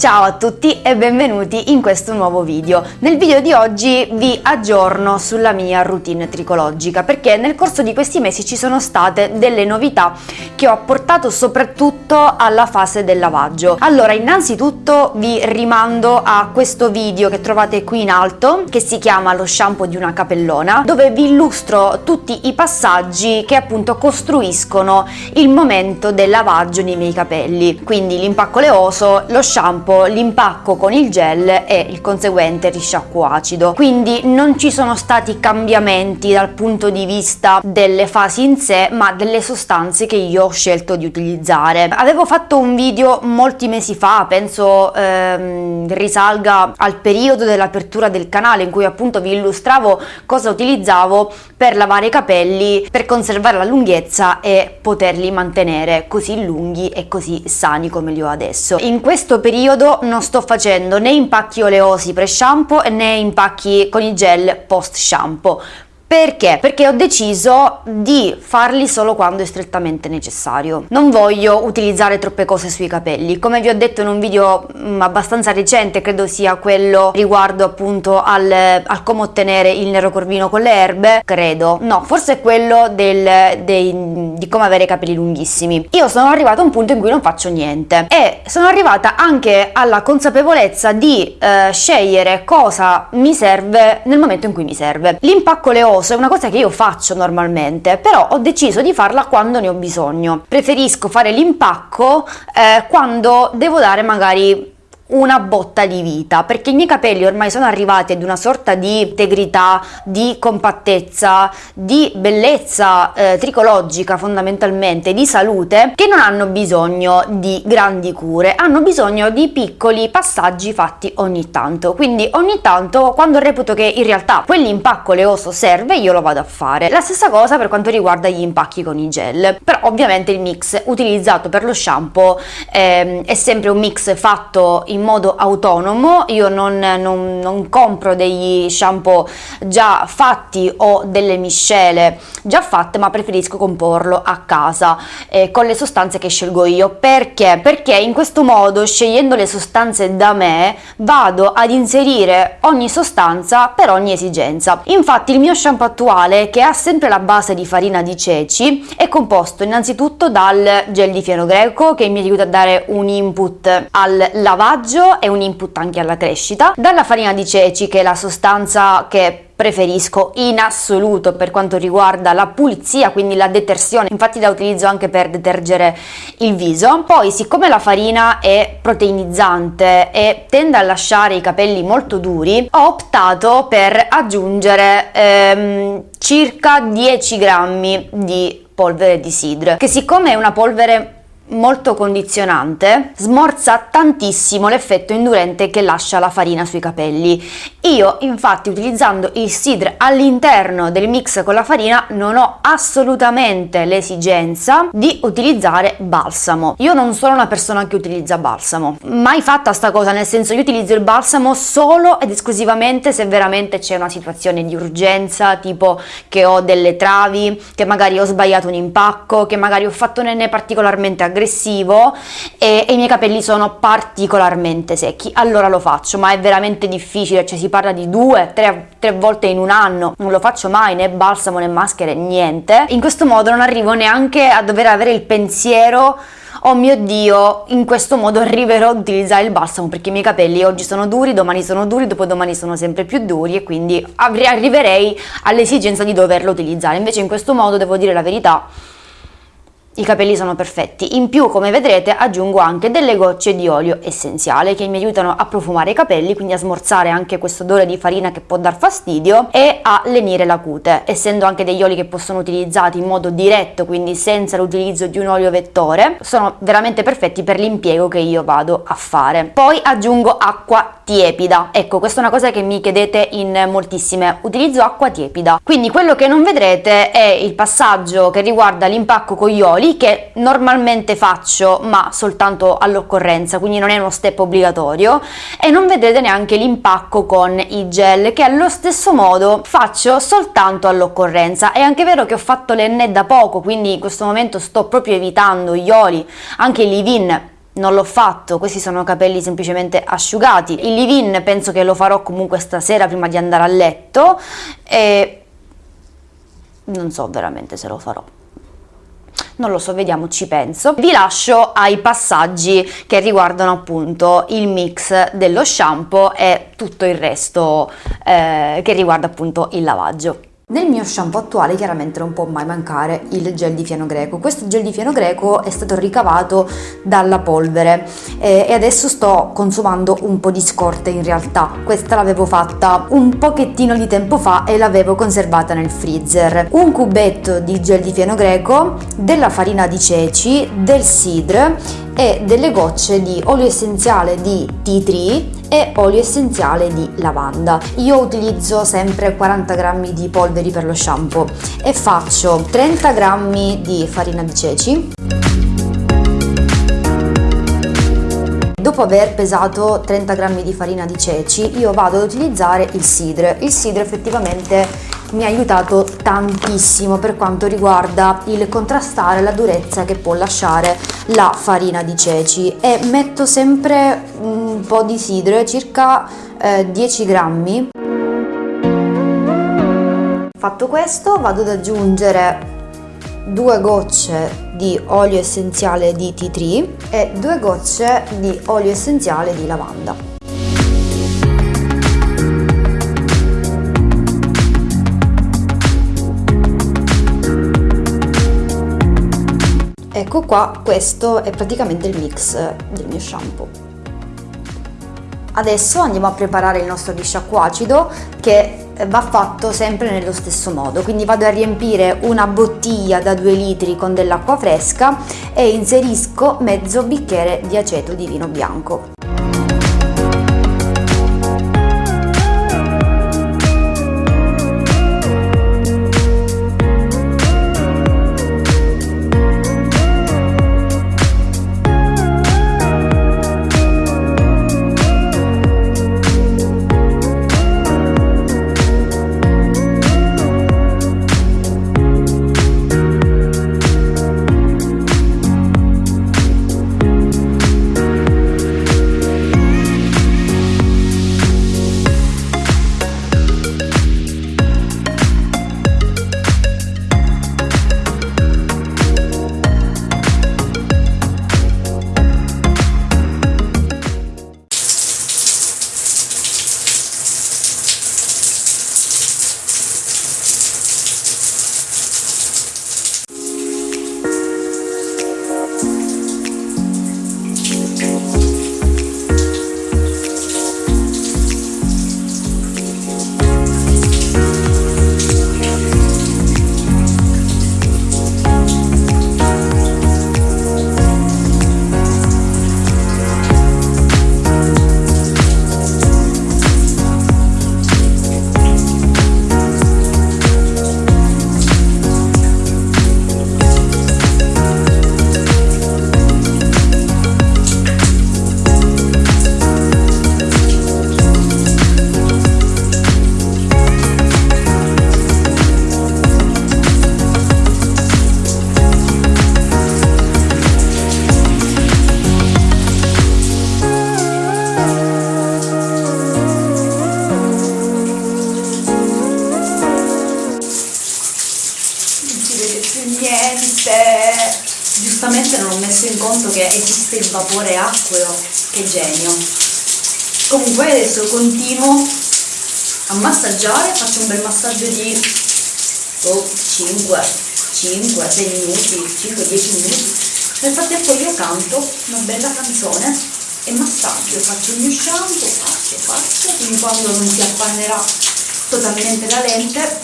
Ciao a tutti e benvenuti in questo nuovo video. Nel video di oggi vi aggiorno sulla mia routine tricologica perché nel corso di questi mesi ci sono state delle novità che ho apportato soprattutto alla fase del lavaggio. Allora innanzitutto vi rimando a questo video che trovate qui in alto che si chiama lo shampoo di una capellona dove vi illustro tutti i passaggi che appunto costruiscono il momento del lavaggio nei miei capelli. Quindi l'impacco oleoso, lo shampoo dopo l'impacco con il gel e il conseguente risciacquo acido. Quindi non ci sono stati cambiamenti dal punto di vista delle fasi in sé ma delle sostanze che io ho scelto di utilizzare. Avevo fatto un video molti mesi fa penso ehm, risalga al periodo dell'apertura del canale in cui appunto vi illustravo cosa utilizzavo per lavare i capelli per conservare la lunghezza e poterli mantenere così lunghi e così sani come li ho adesso. In questo periodo periodo non sto facendo né impacchi oleosi pre shampoo né impacchi con i gel post shampoo perché? Perché ho deciso di farli solo quando è strettamente necessario. Non voglio utilizzare troppe cose sui capelli. Come vi ho detto in un video mm, abbastanza recente, credo sia quello riguardo appunto al, al come ottenere il nero corvino con le erbe, credo. No, forse è quello del, dei, di come avere i capelli lunghissimi. Io sono arrivata a un punto in cui non faccio niente e sono arrivata anche alla consapevolezza di eh, scegliere cosa mi serve nel momento in cui mi serve. L'impacco leoso è una cosa che io faccio normalmente, però ho deciso di farla quando ne ho bisogno. Preferisco fare l'impacco eh, quando devo dare magari una botta di vita perché i miei capelli ormai sono arrivati ad una sorta di integrità, di compattezza, di bellezza eh, tricologica fondamentalmente, di salute che non hanno bisogno di grandi cure, hanno bisogno di piccoli passaggi fatti ogni tanto. Quindi ogni tanto quando reputo che in realtà quell'impacco oleoso serve io lo vado a fare. La stessa cosa per quanto riguarda gli impacchi con i gel. Però ovviamente il mix utilizzato per lo shampoo eh, è sempre un mix fatto in in modo autonomo, io non, non, non compro degli shampoo già fatti o delle miscele già fatte ma preferisco comporlo a casa eh, con le sostanze che scelgo io. Perché? Perché in questo modo scegliendo le sostanze da me vado ad inserire ogni sostanza per ogni esigenza. Infatti il mio shampoo attuale che ha sempre la base di farina di ceci è composto innanzitutto dal gel di fieno greco che mi aiuta a dare un input al lavaggio formaggio è un input anche alla crescita, dalla farina di ceci che è la sostanza che preferisco in assoluto per quanto riguarda la pulizia quindi la detersione infatti la utilizzo anche per detergere il viso. Poi siccome la farina è proteinizzante e tende a lasciare i capelli molto duri ho optato per aggiungere ehm, circa 10 grammi di polvere di sidr che siccome è una polvere molto condizionante smorza tantissimo l'effetto indurente che lascia la farina sui capelli. Io infatti utilizzando il sidr all'interno del mix con la farina non ho assolutamente l'esigenza di utilizzare balsamo. Io non sono una persona che utilizza balsamo. Mai fatta sta cosa nel senso io utilizzo il balsamo solo ed esclusivamente se veramente c'è una situazione di urgenza tipo che ho delle travi che magari ho sbagliato un impacco che magari ho fatto nenne particolarmente aggressivo aggressivo e, e, i miei capelli sono particolarmente secchi. Allora lo faccio ma è veramente difficile cioè si parla di due tre, tre volte in un anno. Non lo faccio mai né balsamo né maschere niente. In questo modo non arrivo neanche a dover avere il pensiero oh mio dio in questo modo arriverò ad utilizzare il balsamo perché i miei capelli oggi sono duri domani sono duri dopodomani sono sempre più duri e quindi arriverei all'esigenza di doverlo utilizzare invece in questo modo devo dire la verità i capelli sono perfetti. In più, come vedrete, aggiungo anche delle gocce di olio essenziale che mi aiutano a profumare i capelli, quindi a smorzare anche questo odore di farina che può dar fastidio e a lenire la cute, essendo anche degli oli che possono utilizzati in modo diretto, quindi senza l'utilizzo di un olio vettore, sono veramente perfetti per l'impiego che io vado a fare. Poi aggiungo acqua tiepida. Ecco, questa è una cosa che mi chiedete in moltissime. Utilizzo acqua tiepida. Quindi quello che non vedrete è il passaggio che riguarda l'impacco con gli oli che normalmente faccio ma soltanto all'occorrenza quindi non è uno step obbligatorio e non vedrete neanche l'impacco con i gel che allo stesso modo faccio soltanto all'occorrenza è anche vero che ho fatto l'enne da poco quindi in questo momento sto proprio evitando gli oli anche i leave-in non l'ho fatto, questi sono capelli semplicemente asciugati. Il leave-in penso che lo farò comunque stasera prima di andare a letto e non so veramente se lo farò. Non lo so, vediamo, ci penso. Vi lascio ai passaggi che riguardano appunto il mix dello shampoo e tutto il resto eh, che riguarda appunto il lavaggio. Nel mio shampoo attuale chiaramente non può mai mancare il gel di fieno greco. Questo gel di fieno greco è stato ricavato dalla polvere eh, e adesso sto consumando un po' di scorte in realtà. Questa l'avevo fatta un pochettino di tempo fa e l'avevo conservata nel freezer. Un cubetto di gel di fieno greco, della farina di ceci, del sidr e delle gocce di olio essenziale di tea tree e olio essenziale di lavanda. Io utilizzo sempre 40 grammi di polveri per lo shampoo e faccio 30 grammi di farina di ceci. Dopo aver pesato 30 grammi di farina di ceci io vado ad utilizzare il sidre. Il sidre effettivamente mi ha aiutato tantissimo per quanto riguarda il contrastare la durezza che può lasciare la farina di ceci e metto sempre un po' di sidre, circa eh, 10 grammi. Fatto questo vado ad aggiungere due gocce di olio essenziale di tea tree e due gocce di olio essenziale di lavanda. Ecco qua, questo è praticamente il mix del mio shampoo. Adesso andiamo a preparare il nostro risciacquo acido che va fatto sempre nello stesso modo, quindi vado a riempire una bottiglia da 2 litri con dell'acqua fresca e inserisco mezzo bicchiere di aceto di vino bianco. Giustamente non ho messo in conto che esiste il vapore acqueo, che genio. Comunque adesso continuo a massaggiare, faccio un bel massaggio di oh, 5, 5, 6 minuti, 5, 10 minuti. Nel frattempo io canto una bella canzone e massaggio, faccio il mio shampoo, faccio, faccio, fino quando non si appannerà totalmente la lente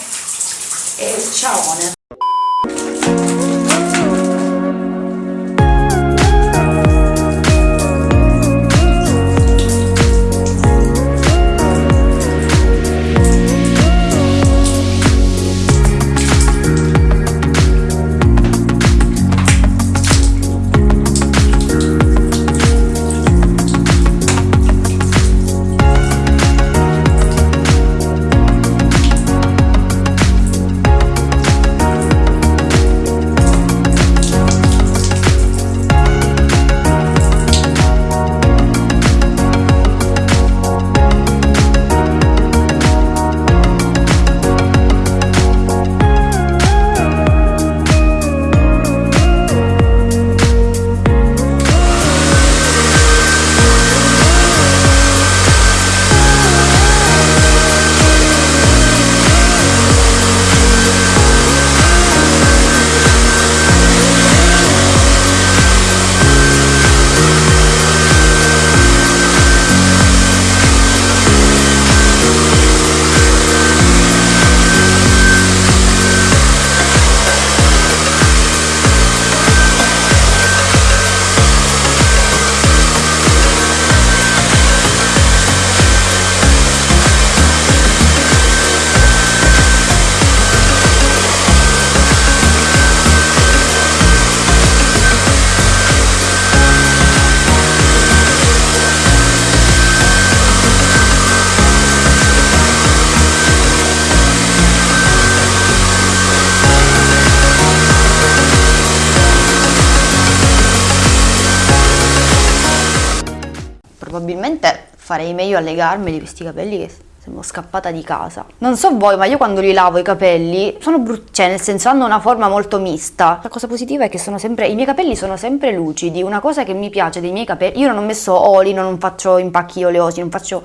e ciao! Probabilmente farei meglio a legarmeli questi capelli che Sembro scappata di casa. Non so voi, ma io quando li lavo i capelli sono brutti, cioè nel senso hanno una forma molto mista. La cosa positiva è che sono sempre, i miei capelli sono sempre lucidi. Una cosa che mi piace dei miei capelli, io non ho messo oli, non faccio impacchi oleosi, non faccio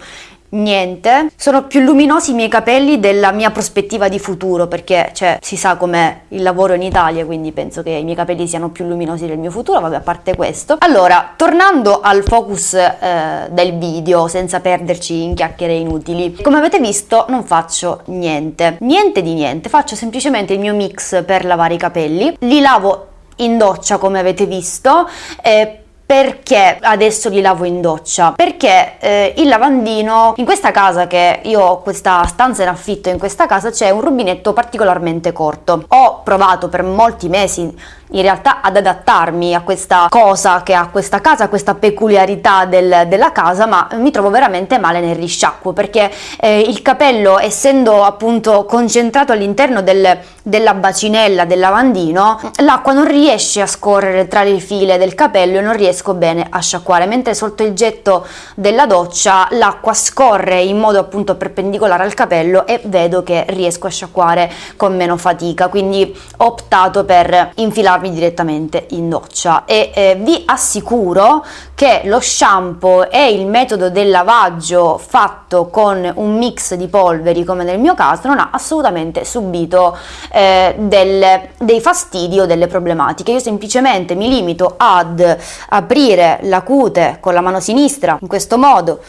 niente. Sono più luminosi i miei capelli della mia prospettiva di futuro perché cioè, si sa com'è il lavoro in Italia, quindi penso che i miei capelli siano più luminosi del mio futuro, vabbè a parte questo. Allora, tornando al focus eh, del video, senza perderci in chiacchiere inutili, come avete visto non faccio niente, niente di niente, faccio semplicemente il mio mix per lavare i capelli, li lavo in doccia come avete visto, eh, perché adesso li lavo in doccia? Perché eh, il lavandino, in questa casa che io ho questa stanza in affitto, in questa casa c'è un rubinetto particolarmente corto. Ho provato per molti mesi in realtà ad adattarmi a questa cosa che ha questa casa, a questa peculiarità del, della casa, ma mi trovo veramente male nel risciacquo perché eh, il capello, essendo appunto concentrato all'interno del, della bacinella del lavandino, l'acqua non riesce a scorrere tra le file del capello e non riesco bene a sciacquare, mentre sotto il getto della doccia l'acqua scorre in modo appunto perpendicolare al capello e vedo che riesco a sciacquare con meno fatica, quindi ho optato per infilarmi lavarmi direttamente in doccia. E eh, vi assicuro che lo shampoo e il metodo del lavaggio fatto con un mix di polveri come nel mio caso non ha assolutamente subito eh, del, dei fastidi o delle problematiche. Io semplicemente mi limito ad aprire la cute con la mano sinistra in questo modo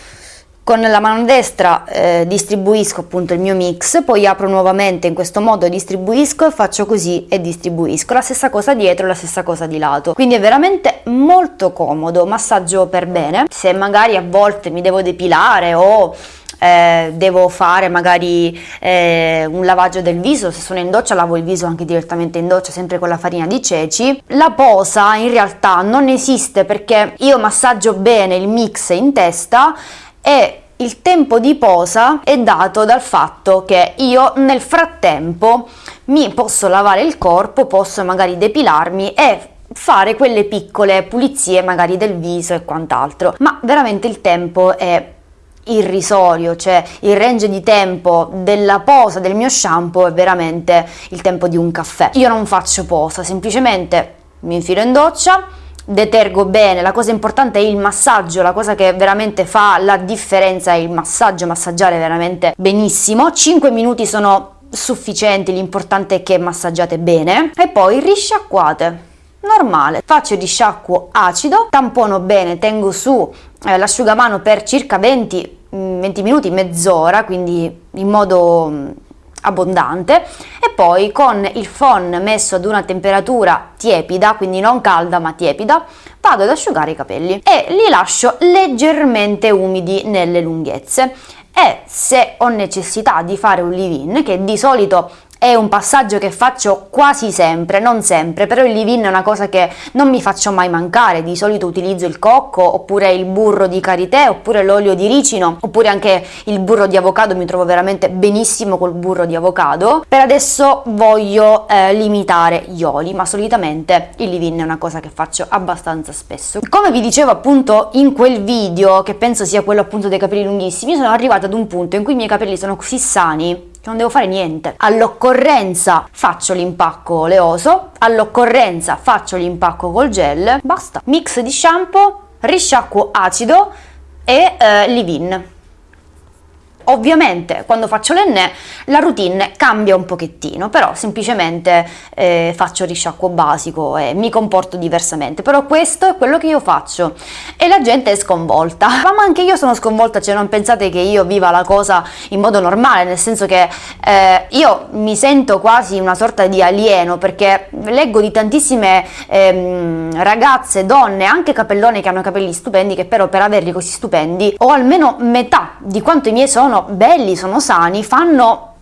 con la mano destra eh, distribuisco appunto il mio mix, poi apro nuovamente in questo modo, distribuisco, faccio così e distribuisco. La stessa cosa dietro, la stessa cosa di lato. Quindi è veramente molto comodo, massaggio per bene. Se magari a volte mi devo depilare o eh, devo fare magari eh, un lavaggio del viso, se sono in doccia lavo il viso anche direttamente in doccia, sempre con la farina di ceci. La posa in realtà non esiste perché io massaggio bene il mix in testa e il tempo di posa è dato dal fatto che io nel frattempo mi posso lavare il corpo, posso magari depilarmi e fare quelle piccole pulizie magari del viso e quant'altro, ma veramente il tempo è irrisorio, cioè il range di tempo della posa del mio shampoo è veramente il tempo di un caffè. Io non faccio posa, semplicemente mi infilo in doccia, detergo bene, la cosa importante è il massaggio, la cosa che veramente fa la differenza è il massaggio, massaggiare veramente benissimo, 5 minuti sono sufficienti, l'importante è che massaggiate bene. E poi risciacquate. Normale. Faccio risciacquo acido tampono bene tengo su eh, l'asciugamano per circa 20 20 mm, minuti mezz'ora quindi in modo mm, abbondante e poi con il phon messo ad una temperatura tiepida, quindi non calda ma tiepida, vado ad asciugare i capelli e li lascio leggermente umidi nelle lunghezze. E se ho necessità di fare un leave-in, che di solito è un passaggio che faccio quasi sempre, non sempre, però il leave-in è una cosa che non mi faccio mai mancare, di solito utilizzo il cocco, oppure il burro di karité, oppure l'olio di ricino, oppure anche il burro di avocado, mi trovo veramente benissimo col burro di avocado. Per adesso voglio eh, limitare gli oli, ma solitamente il leave-in è una cosa che faccio abbastanza spesso. Come vi dicevo appunto in quel video, che penso sia quello appunto dei capelli lunghissimi, sono arrivata ad un punto in cui i miei capelli sono così sani non devo fare niente. All'occorrenza faccio l'impacco oleoso, all'occorrenza faccio l'impacco col gel, basta. Mix di shampoo, risciacquo acido e eh, leave-in. Ovviamente quando faccio l'enne la routine cambia un pochettino, però semplicemente eh, faccio risciacquo basico e mi comporto diversamente, però questo è quello che io faccio e la gente è sconvolta, ma anche io sono sconvolta, cioè non pensate che io viva la cosa in modo normale, nel senso che eh, io mi sento quasi una sorta di alieno perché leggo di tantissime ehm, ragazze, donne, anche capellone che hanno capelli stupendi che però per averli così stupendi o almeno metà di quanto i miei sono belli, sono sani, fanno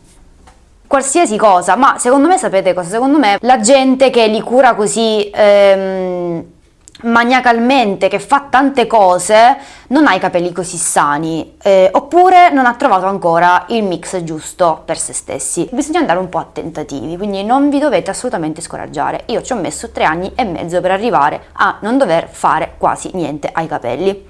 qualsiasi cosa, ma secondo me sapete cosa? Secondo me la gente che li cura così ehm, maniacalmente, che fa tante cose, non ha i capelli così sani, eh, oppure non ha trovato ancora il mix giusto per se stessi. Bisogna andare un po' a tentativi, quindi non vi dovete assolutamente scoraggiare. Io ci ho messo tre anni e mezzo per arrivare a non dover fare quasi niente ai capelli.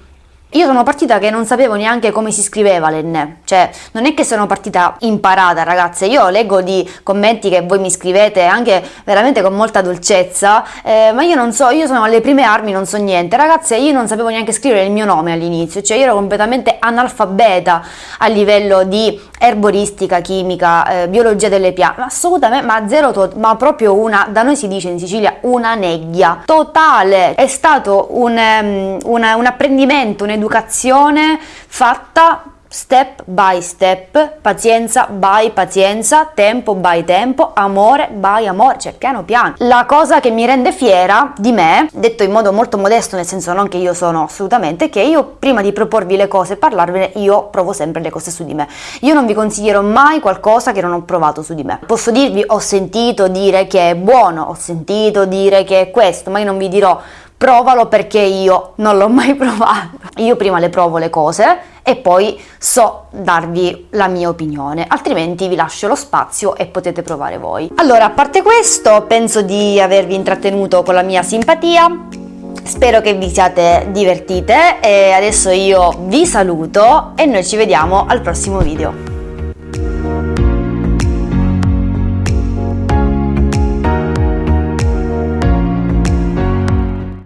Io sono partita che non sapevo neanche come si scriveva l'enne, cioè non è che sono partita imparata ragazze, io leggo di commenti che voi mi scrivete anche veramente con molta dolcezza, eh, ma io non so, io sono alle prime armi, non so niente, ragazze io non sapevo neanche scrivere il mio nome all'inizio, cioè io ero completamente analfabeta a livello di erboristica, chimica, eh, biologia delle piante, assolutamente, ma zero, ma proprio una, da noi si dice in Sicilia, una neghia totale, è stato un, um, una, un apprendimento, un un'educazione fatta step by step, pazienza by pazienza, tempo by tempo, amore by amore, cioè piano piano. La cosa che mi rende fiera di me, detto in modo molto modesto, nel senso non che io sono assolutamente, che io prima di proporvi le cose e parlarvene, io provo sempre le cose su di me. Io non vi consiglierò mai qualcosa che non ho provato su di me. Posso dirvi ho sentito dire che è buono, ho sentito dire che è questo, ma io non vi dirò provalo perché io non l'ho mai provato. Io prima le provo le cose e poi so darvi la mia opinione, altrimenti vi lascio lo spazio e potete provare voi. Allora, a parte questo, penso di avervi intrattenuto con la mia simpatia. Spero che vi siate divertite e adesso io vi saluto e noi ci vediamo al prossimo video.